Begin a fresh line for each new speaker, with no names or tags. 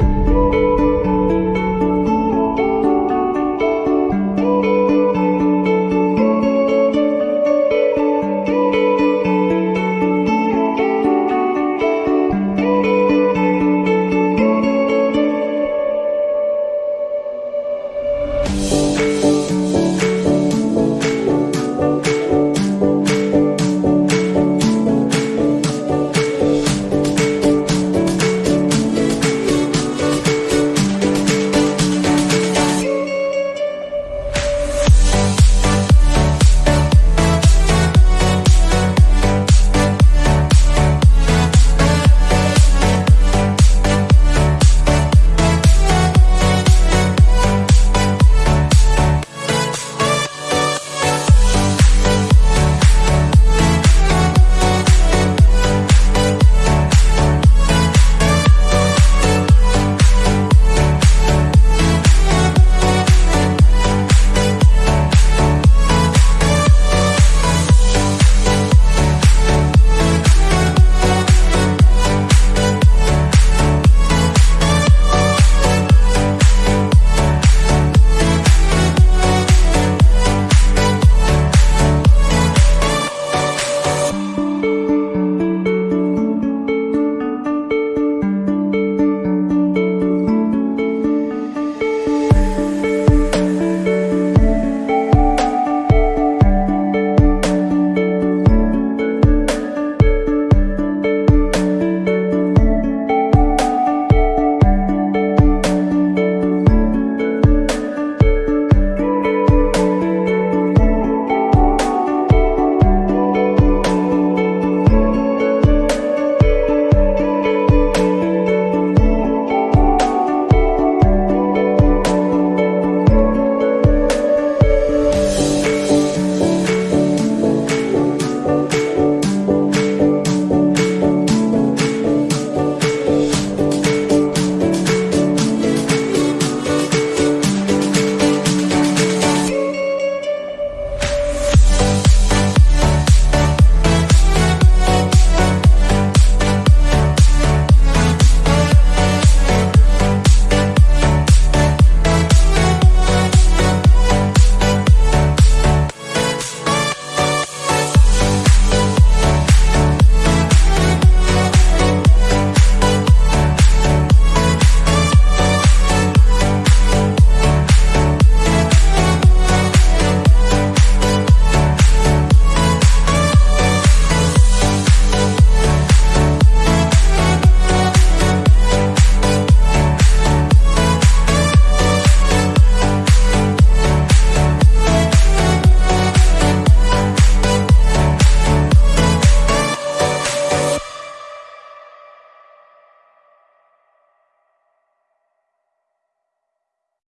you